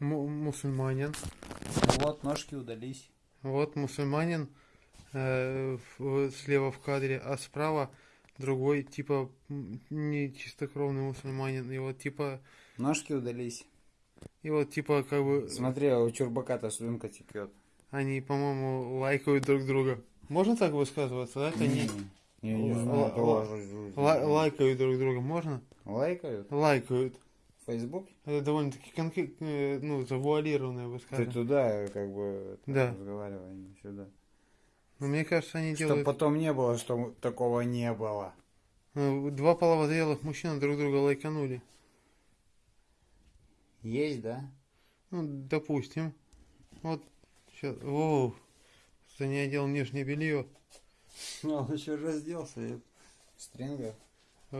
му- мусульманин. Вот, ножки удались. Вот мусульманин э, в- слева в кадре, а справа другой, типа, не чистокровный мусульманин. И вот типа, Ножки удались. и вот типа, как бы, Смотри, а у чурбака-то слюнка текет. они, по-моему, лайкают друг друга. Можно так высказываться, да? Не... Я не знаю, лайкают друг друга, можно? Лайкают? Лайкают. Фейсбук? Это довольно-таки конкрет- э, ну, завуалированное Ты высказывание. туда, как бы, Да. разговаривай, не сюда. Но мне кажется, они делают... потом не было, что такого не было. э, Два половозрелых мужчины друг друга лайканули. Есть, да? Ну, допустим. Вот, сейчас, воу, что не одел нижнее белье. Ну, он еще разделся. Стринга. Ох,